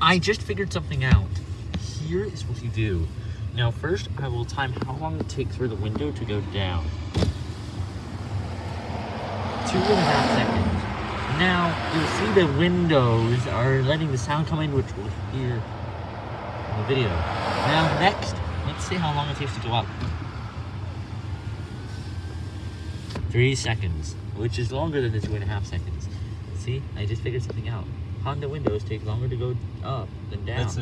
I just figured something out. Here is what you do. Now, first, I will time how long it takes for the window to go down. Two and a half seconds. Now, you'll see the windows are letting the sound come in, which we'll hear in the video. Now, next, let's see how long it takes to go up. Three seconds, which is longer than the two and a half seconds. See, I just figured something out. Honda windows take longer to go up than down. That's